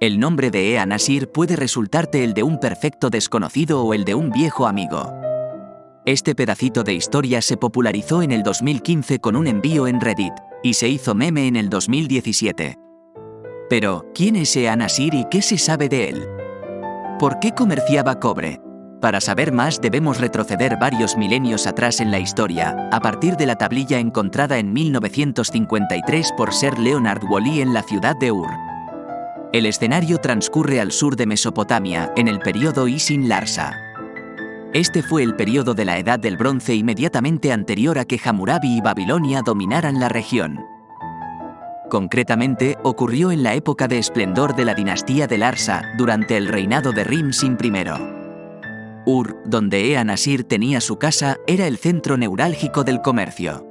El nombre de Ea Nasir puede resultarte el de un perfecto desconocido o el de un viejo amigo. Este pedacito de historia se popularizó en el 2015 con un envío en Reddit, y se hizo meme en el 2017. Pero, ¿quién es Ea Nasir y qué se sabe de él? ¿Por qué comerciaba cobre? Para saber más debemos retroceder varios milenios atrás en la historia, a partir de la tablilla encontrada en 1953 por Sir Leonard Woolley en la ciudad de Ur. El escenario transcurre al sur de Mesopotamia, en el periodo Isin Larsa. Este fue el periodo de la Edad del Bronce inmediatamente anterior a que Hammurabi y Babilonia dominaran la región. Concretamente, ocurrió en la época de esplendor de la dinastía de Larsa, durante el reinado de Rimsin I. Ur, donde Ea Nasir tenía su casa, era el centro neurálgico del comercio.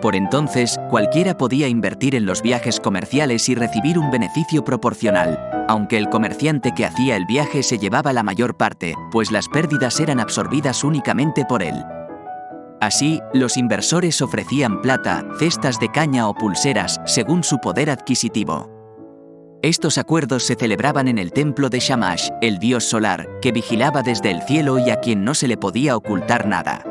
Por entonces, cualquiera podía invertir en los viajes comerciales y recibir un beneficio proporcional, aunque el comerciante que hacía el viaje se llevaba la mayor parte, pues las pérdidas eran absorbidas únicamente por él. Así, los inversores ofrecían plata, cestas de caña o pulseras, según su poder adquisitivo. Estos acuerdos se celebraban en el templo de Shamash, el dios solar, que vigilaba desde el cielo y a quien no se le podía ocultar nada.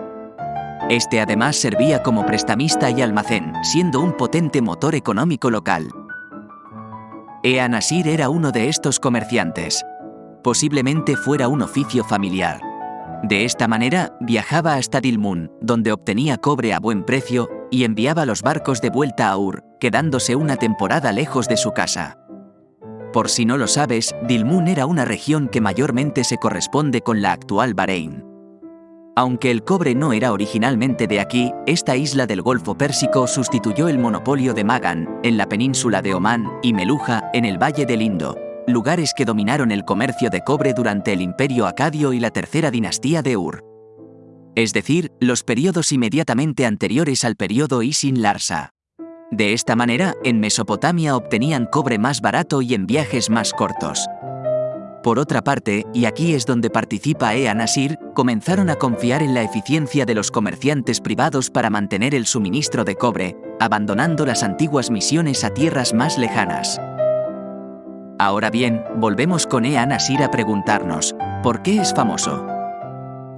Este además servía como prestamista y almacén, siendo un potente motor económico local. Ea Nasir era uno de estos comerciantes. Posiblemente fuera un oficio familiar. De esta manera, viajaba hasta Dilmun, donde obtenía cobre a buen precio, y enviaba los barcos de vuelta a Ur, quedándose una temporada lejos de su casa. Por si no lo sabes, Dilmun era una región que mayormente se corresponde con la actual Bahrein. Aunque el cobre no era originalmente de aquí, esta isla del Golfo Pérsico sustituyó el monopolio de Magan, en la península de Omán, y Meluja, en el Valle del Indo, lugares que dominaron el comercio de cobre durante el Imperio Acadio y la tercera dinastía de Ur. Es decir, los periodos inmediatamente anteriores al periodo Isin Larsa. De esta manera, en Mesopotamia obtenían cobre más barato y en viajes más cortos. Por otra parte, y aquí es donde participa Ea Nasir, comenzaron a confiar en la eficiencia de los comerciantes privados para mantener el suministro de cobre, abandonando las antiguas misiones a tierras más lejanas. Ahora bien, volvemos con Ea Nasir a preguntarnos, ¿por qué es famoso?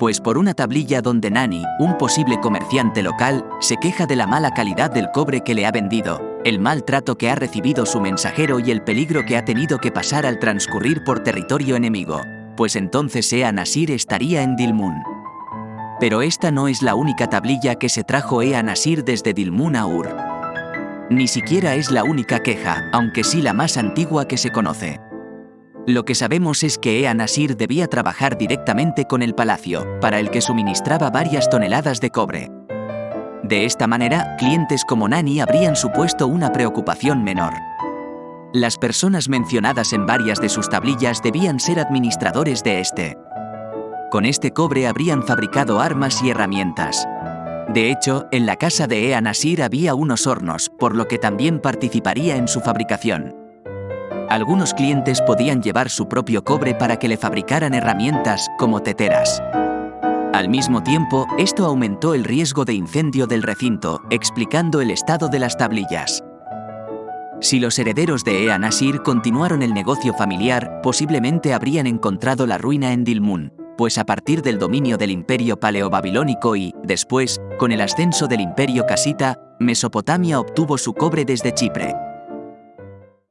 Pues por una tablilla donde Nani, un posible comerciante local, se queja de la mala calidad del cobre que le ha vendido, el mal trato que ha recibido su mensajero y el peligro que ha tenido que pasar al transcurrir por territorio enemigo, pues entonces Ea Nasir estaría en Dilmun. Pero esta no es la única tablilla que se trajo Ea Nasir desde Dilmun a Ur. Ni siquiera es la única queja, aunque sí la más antigua que se conoce. Lo que sabemos es que Ea Nasir debía trabajar directamente con el palacio, para el que suministraba varias toneladas de cobre, de esta manera, clientes como Nani habrían supuesto una preocupación menor. Las personas mencionadas en varias de sus tablillas debían ser administradores de este. Con este cobre habrían fabricado armas y herramientas. De hecho, en la casa de Ea Nasir había unos hornos, por lo que también participaría en su fabricación. Algunos clientes podían llevar su propio cobre para que le fabricaran herramientas, como teteras. Al mismo tiempo, esto aumentó el riesgo de incendio del recinto, explicando el estado de las tablillas. Si los herederos de Ea Nasir continuaron el negocio familiar, posiblemente habrían encontrado la ruina en Dilmun, pues a partir del dominio del imperio paleobabilónico y, después, con el ascenso del imperio casita, Mesopotamia obtuvo su cobre desde Chipre.